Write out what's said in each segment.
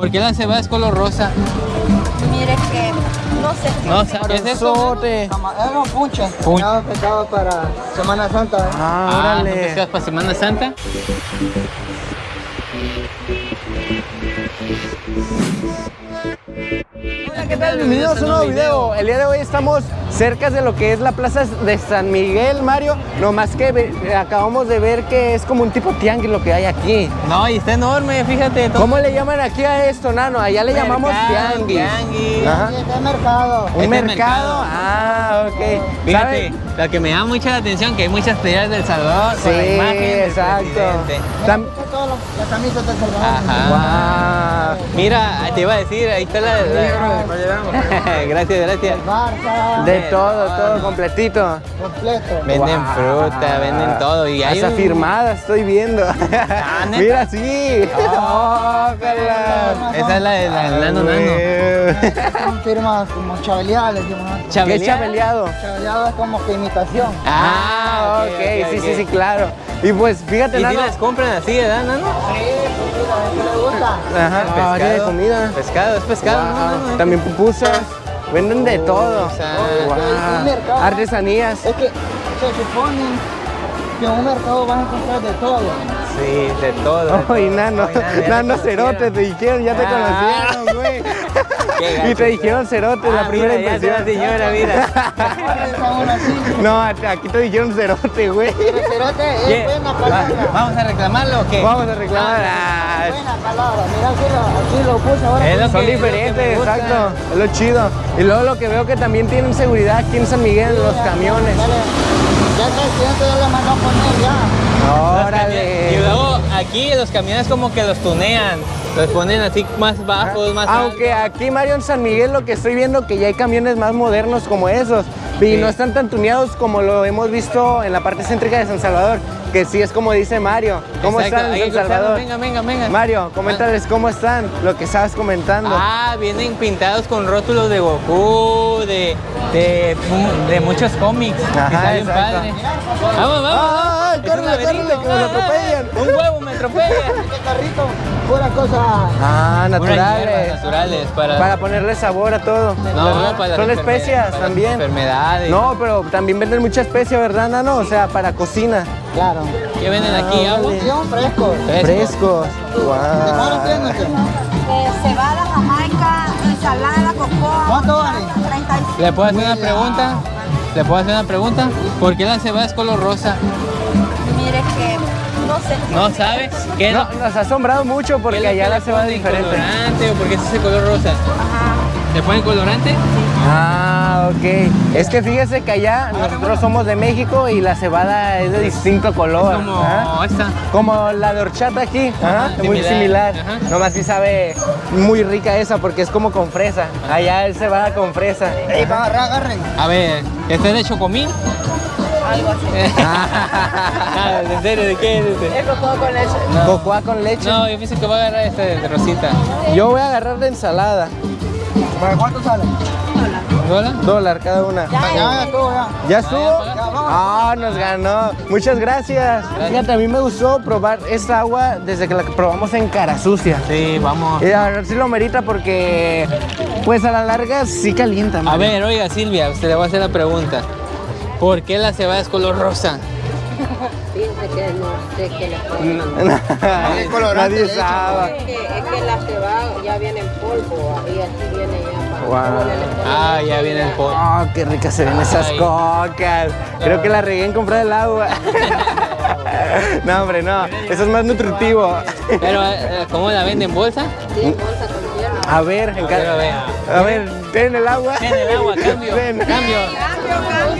¿Por qué la cebada es color rosa? Mire que no sé qué. No, ¿qué es esto? Sote. Es un punche. Punche. Pescado, para Semana Santa. ¿eh? Ah, Ah, ¿son órale. pescados para Semana Santa? Hola, ¿qué tal? Bienvenidos a un nuevo video. El día de hoy estamos cerca de lo que es la plaza de San Miguel, Mario. No más que acabamos de ver que es como un tipo tianguis lo que hay aquí. No, y está enorme, fíjate. todo- ¿Cómo le llaman aquí a esto, Nano? Allá le llamamos tianguis. tianguis. Ajá. Este mercado. Un Este es mercado. mercado. Ah, ok. Fíjate, ¿Sabe? lo que me llama mucha la atención que hay muchas playeras del Salvador Sí, con la imagen del exacto. presidente. Tam- las- camisas Salvador. Ajá. Mira, te iba a decir, ahí está la... la- gracias, gracias. Barça, De todo, todo completito. completo. Venden fruta, venden todo y hay Hasta un- firmada estoy viendo. ¿neta? Mira, sí. Ojalá. Esa es la de la del nano nano. Son firmas como chabeleadas, le decimos. ¿no? ¿Qué es chabeleado? Chabeleado es como que imitación. Ah, ok, sí, sí, sí, claro. Y pues fíjate, ¿Y si Nano. las compran así, verdad, nano? Sí, Ajá, ah, tiene comida. Pescado, es pescado, Wow. ¿no? También pupusas. Venden de todo. Pupusas. Wow. Artesanías. Es que se supone que en un mercado vas a encontrar de todo. Sí, de todo. Oh, y Nano, ya te Nano. Cerote, te dijeron, ya te Ah. conocieron, güey. Qué Y te dijeron Cerote, Ah, la primera mira, ya impresión. está la señora, mira. Está. No, aquí te dijeron Cerote, güey. Pero cerote ¿Qué? es buena Va- palabra. ¿Vamos a reclamarlo o qué? Vamos a reclamar. Ah, Buena palabra. Mira, aquí lo, aquí lo puse ahora. Es lo Son que- lo diferentes, gusta. exacto. Es lo chido. Y luego lo que veo que también tienen seguridad aquí en San Miguel, los camiones. Dale. Ya el presidente ya le mandó a poner ya. Órale. Y luego aquí los camiones como que los tunean, los ponen así más bajos, más Aunque aquí, Mario, en San Miguel, lo que estoy viendo que ya hay camiones más modernos como esos. Y Sí. no están tan tuneados como lo hemos visto en la parte céntrica de San Salvador. Que sí es como dice Mario. ¿Cómo Exacto, están en que San Salvador? Venga, venga, venga. Mario, coméntales cómo están, lo que estabas comentando. Ah, vienen pintados con rótulos de Goku, de, de, de muchos cómics. que Ajá, está bien exacto. padre. Vamos, vamos. Ah, ah, córrele, córrele, que Ah, ah, atropellan. Un huevo me atropella. Este carrito, pura cosa. Ah, naturales. naturales para, Para ponerle sabor a todo. no, para Son especias para también. Enfermedades. No, pero también venden mucha especia, ¿verdad, Nano? O sea, para cocina. Claro. ¿Qué venden aquí? Ah, ¿Agua? órale. Son frescos. Fresco. Frescos. ¿De cuánto Wow. usted? Eh, cebada, jamaica, ensalada, cocoa. ¿Cuánto vale? 35. ¿Le puedo hacer una pregunta? ¿Le puedo hacer una pregunta? ¿Por qué la cebada es color rosa? Mire que no sé. ¿No sabes? ¿Qué No, nos ha asombrado mucho ¿Qué porque allá la cebada es diferente. por qué es ese color rosa? Ajá. ¿Le ponen colorante? Ah, ok. Es que fíjese que allá nosotros somos de México y la cebada es de distinto color. Como ¿ah? esta. Como la de horchata aquí, Ajá, ajá, muy similar, similar. ajá. Nomás sí sabe muy rica esa porque es como con fresa. Allá es cebada con fresa. Ey, va, agarra, agarren. A ver, ¿este es de chocomil? Algo así. Ah, ¿En serio? ¿De qué es este? Es cocoa con leche. No. Cocoa con leche. No, yo pienso que va a agarrar este de rosita. Yo voy a agarrar la ensalada. ¿Para cuánto sale? ¿Dólar? Dólar cada una. Ya, ya, ya estuvo, ya. ¿Ya estuvo? Ah, nos ganó. Muchas gracias. Fíjate, a mí me gustó probar esta agua desde que la probamos en Cara Sucia. Sí, vamos. Y a ver si lo merita porque, pues a la larga sí calienta. A Mario. ver, oiga Silvia, usted le voy a hacer la pregunta. ¿Por qué la cebada es color rosa? Fíjense que no sé qué le pongo. Qué colorante Nadie sabe. Es que, es que la cebada ya viene en polvo y aquí viene ya ponen Ah, ya viene el polvo. Oh, qué ricas se ven esas Ay. cocas. Creo que la regué en comprar el agua. no, hombre, no. Eso es más nutritivo. Pero, eh, ¿cómo la venden? ¿En bolsa? Sí, en bolsa con hielo. A ver, en cada... vea. A ver, ten el agua. En el agua, cambio. Ven. Cambio.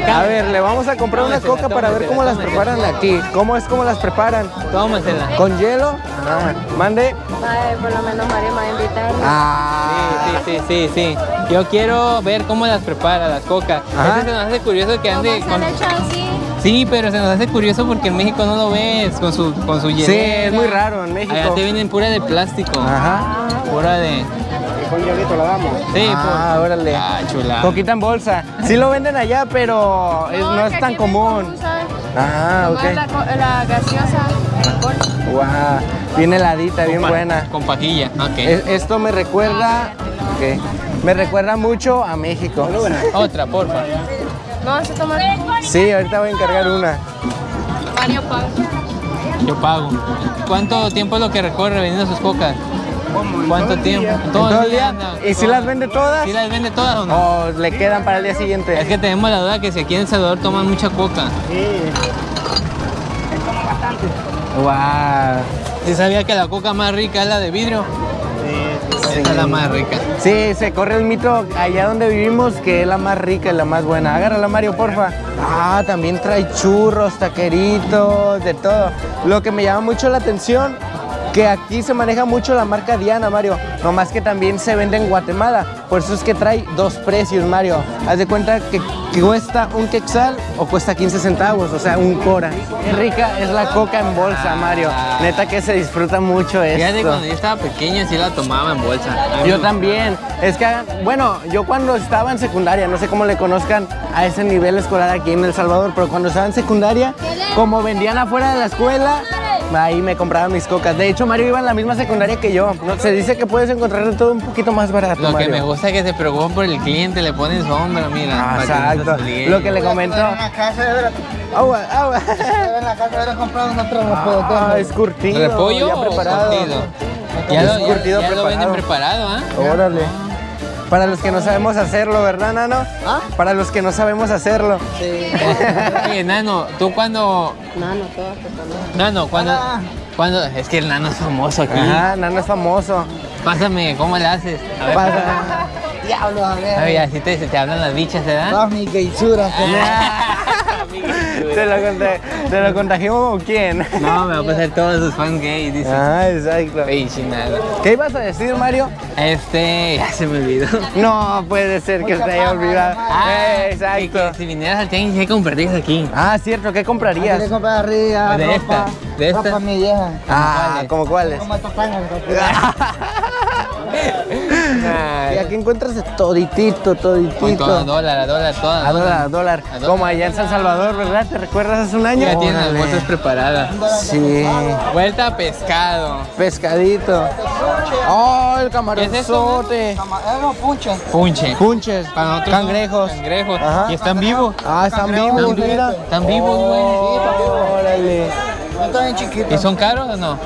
A ver, le vamos a comprar una coca para ver cómo las preparan aquí. ¿Cómo es cómo las preparan? Tómasela. ¿Con hielo? Ah, mande. Ay, por lo menos María me va a invitar. Ah. Sí, sí, sí, sí. Yo quiero ver cómo las prepara, las cocas. Ajá. Este se nos hace curioso que ande ¿Cómo se con... Sí, pero se nos hace curioso porque en México no lo ves con su con su Sí, hielera. es muy raro en México. Allá te vienen pura de plástico. Ajá. Pura de... Con hielito la damos. Sí, Ah, por- órale. Ah, chula. Coquita en bolsa. Sí lo venden allá, pero es- no es tan común. Ah, ok. La, la gaseosa en bolsa. Guau. Bien heladita, bien Con buena. Con pajilla, ok. Es- Esto me recuerda, ok, me recuerda mucho a México. Otra, porfa. ¿No vas a tomar? Sí, ahorita voy a encargar una. Mario Paz. Yo pago. ¿Cuánto tiempo es lo que recorre vendiendo sus cocas? ¿Cuánto tiempo? ¿Todo el día? anda. ¿Y si las vende todas? ¿Sí las vende todas o no? ¿O le quedan para el día siguiente? Es que tenemos la duda que si aquí en El Salvador toman mucha coca. Wow. ¿Sí sabía que la coca más rica es la de vidrio? Esa es la más rica. Sí, se corre el mito allá donde vivimos que es la más rica y la más buena. Agárrala, Mario, porfa. Ah, también trae churros, taqueritos, de todo. Lo que me llama mucho la atención, que aquí se maneja mucho la marca Diana, Mario. Nomás que también se vende en Guatemala. Por eso es que trae dos precios, Mario. Haz de cuenta que, que cuesta un quexal o cuesta 15 centavos, o sea, un cora. Qué rica es la coca en bolsa, Mario. Neta que se disfruta mucho esto. Fíjate, cuando yo estaba pequeño sí la tomaba en bolsa. Yo también. Es que, bueno, yo cuando estaba en secundaria, no sé cómo le conozcan a ese nivel escolar aquí en El Salvador, pero cuando estaba en secundaria, como vendían afuera de la escuela, ahí me compraba mis cocas. De hecho, Mario iba en la misma secundaria que yo. Se dice que puedes encontrar todo un poquito más barato, Lo que Mario. me gusta es que se preocupan por el cliente, le ponen sombra, mira. Ah, que no exacto. Lo que le comentó. En la casa de Agua, agua. en la casa de ver comprado unos tres repollos. Ah, es curtido. ¿Repollo ya o preparado. curtido? Ya, lo, Es ya- curtido ya lo venden preparado. ¿ah? Órale. Para los que no sabemos hacerlo, ¿verdad, Nano? ¿Ah? Para los que no sabemos hacerlo. Sí. Oye, Nano, tú cuando... Nano, toman. Nano, cuando... Hola. cuando es que el Nano es famoso aquí. Ajá, Nano es famoso. Pásame, ¿cómo le haces? A ver, Pasa. Diablo, a a ver, ver. así te, se te hablan las bichas, ¿verdad? Todas mis geisuras. ¿Te lo, conta- ¿Te lo contagió con quién? No, me va a pasar todos sus fans gays, dice. Ah, exacto. Ey, chinada. ¿Qué ibas a decir, Mario? Este, ya se me olvidó. No puede ser que Mucha se haya olvidado. Ah, Eh, que exacto. si vinieras al tianguis, ¿qué comprarías aquí? Ah, cierto, ¿qué comprarías? De ropa, esta, de esta. ropa mi vieja. Ah, ¿Cuáles? ¿cómo cuáles? Como estos Y aquí encuentras de toditito, toditito. Con todo, dólar, a dólar, todas. A dólar, a dólar. A. Como allá en San Salvador, ¿verdad? ¿Te recuerdas hace un año? Ya tienen las Órale. bolsas preparadas. Sí. Vuelta a pescado. Pescadito. Oh, el ¿Qué es camaronzote. Camarero, punche. Punche. Punches. Para nosotros Cangrejos. Cangrejos. Ajá. Y están vivos. Ah, están vivos, sí. mira. Están vivos, güey. Órale. No está bien chiquito. ¿Y son caros o no?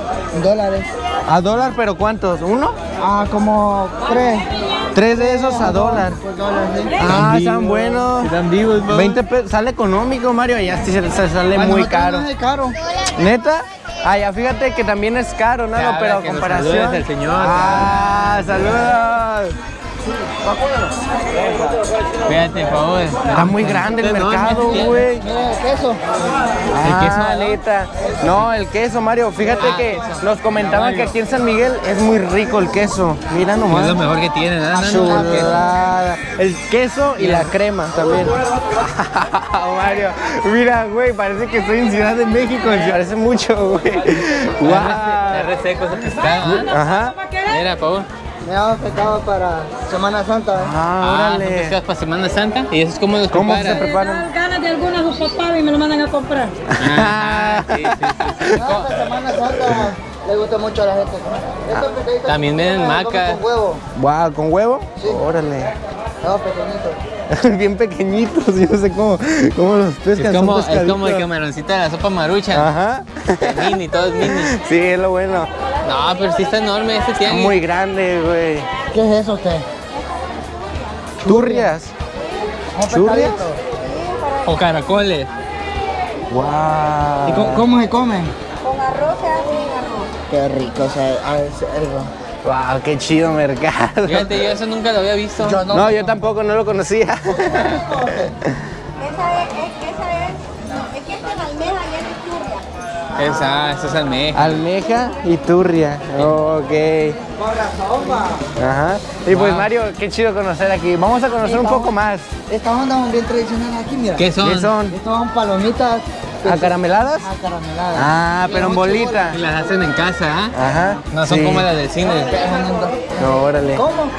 Dólares. ¿A dólar, pero cuántos? ¿Uno? Ah, como tres. Tres de esos a dólar. Por dólar, sí. Ah, están buenos. Están vivos, güey. 20 pesos. Sale económico, Mario. Ya sí se, se sale muy caro. no es caro. ¿Neta? Ah, ya fíjate que también es caro, ¿no? Ya, pero a comparación. saludes al señor. Ah, saludos. Fíjate, por favor. Está muy grande el mercado, güey. Mira el queso. Ah, queso, ¿no? No, el queso, Mario. Fíjate Ah, que nos comentaban que aquí en San Miguel es muy rico el queso. Mira nomás. Es lo mejor que tienen, ¿verdad? Nano? Chulada. El queso y la crema también. Mario, mira, güey, parece que estoy en Ciudad de México. Se parece mucho, güey. Está Wow. ese pescado, ¿ah? Ajá. Mira, por favor. Me daba pescado para Semana Santa. ¿eh? Ah, Ah, órale. pescados para Semana Santa. ¿Y eso es como los ¿Cómo se preparan? preparan? ganas de algunas usopadas y me lo mandan a comprar. Ah, sí, sí, sí, sí. No, para Semana Santa le gusta mucho a la gente. Estos También venden macas. Con huevo. Wow, ¿con huevo? Sí. Órale. No, pequeñitos. Bien pequeñitos, yo no sé cómo, cómo los pescan. Es como, es como el camaroncito de la sopa marucha. Ajá. Mini, todo es mini. Sí, es lo bueno. No, pero sí está enorme este tianguis. Muy grande, güey. ¿Qué es eso usted? Turrias. ¿Un ¿Churrias? O caracoles. Wow. ¿Y cómo, cómo se comen? Con arroz se arroz. Qué rico, o sea, a ver, algo. Wow, qué chido mercado. Fíjate, yo eso nunca lo había visto. Yo No, yo tampoco no lo conocía. Esa es, es, esa es, es que esta es almeja y es churria. Esa, esa es almeja. Almeja y turria. Ok. Razón, va. Ajá. Y pues Wow. Mario, qué chido conocer aquí. Vamos a conocer un poco más. Estas ondas son bien tradicionales aquí, mira. ¿Qué son? ¿Qué son? Estas son palomitas ¿Acarameladas? acarameladas. Ah, pero en bolita. Y las hacen en casa, ¿ah? Ajá. No son sí. como las del cine. No, órale. ¿Cómo?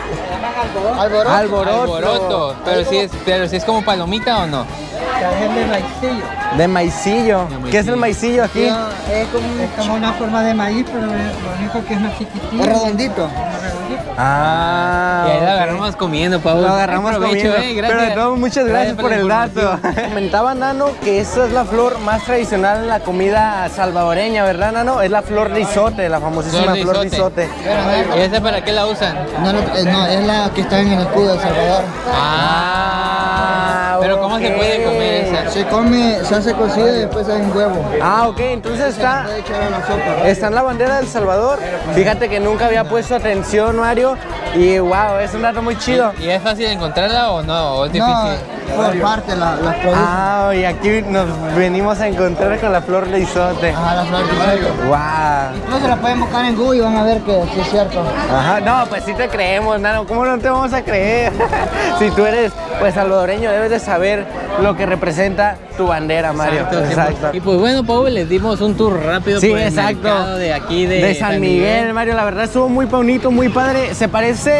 Alboroto. Alboroto. Alboroto. Pero si es, pero si es como palomita o no. Es de maicillo. De maicillo. ¿Qué es el maicillo aquí? Es como, es como una forma de maíz, pero lo único que es más chiquitito. Es redondito. Ah. Y ahí lo agarramos comiendo, Pau. Lo agarramos comiendo. eh, gracias. Pero de todo, muchas gracias, por el dato. Comentaba Nano que esa es la flor más tradicional en la comida salvadoreña, ¿verdad, Nano? Es la flor de isote, la famosísima flor de isote. ¿Y esa para qué la usan? No, no, eh, no, es la que está en el escudo de Salvador. Ah, pero ¿cómo se puede comer? Se come, se hace cocido y después hace en huevo. Ah, ok, entonces está, Puede echar a la sopa. está en la bandera del Salvador. Fíjate que nunca había puesto atención, Mario. Y wow, es un dato muy chido. ¿Y es fácil encontrarla o no? ¿O es No, difícil? por parte la, producen. Ah, y aquí nos venimos a encontrar con la flor de isote. Ajá, las flores de isote. Wow. Incluso la pueden buscar en Google y van a ver que sí es cierto. Ajá, no, pues sí te creemos, Nano. ¿Cómo no te vamos a creer? si tú eres, pues, salvadoreño, debes de saber lo que representa tu bandera, Mario. Exacto. Y pues bueno, Pau, les dimos un tour rápido Sí, por el exacto. mercado de aquí de, San Miguel, Mario, la verdad estuvo muy bonito, muy padre. Se parece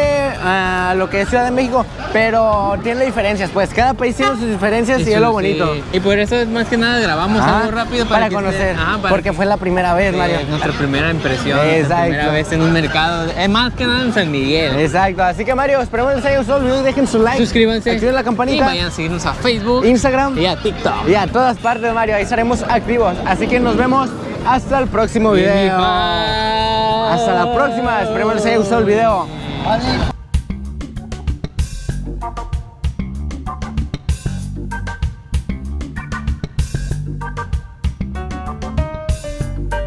a lo que es Ciudad de México, pero tiene diferencias, pues cada país tiene sus diferencias y, es lo sí. bonito. Y por eso es más que nada grabamos Ajá, algo rápido para, conocer, se- ajá, para porque que- fue la primera vez, Sí, Mario. es nuestra primera impresión, Exacto. primera vez en un mercado, es más que nada en San Miguel. Exacto, así que Mario, esperemos que les haya gustado el video y dejen su like. Suscríbanse Activen la y campanita. vayan a seguirnos a Facebook, Instagram y a TikTok. y a todas partes, Mario. Ahí estaremos activos. Así que nos vemos hasta el próximo video. Hasta la próxima. Esperemos les haya gustado el video.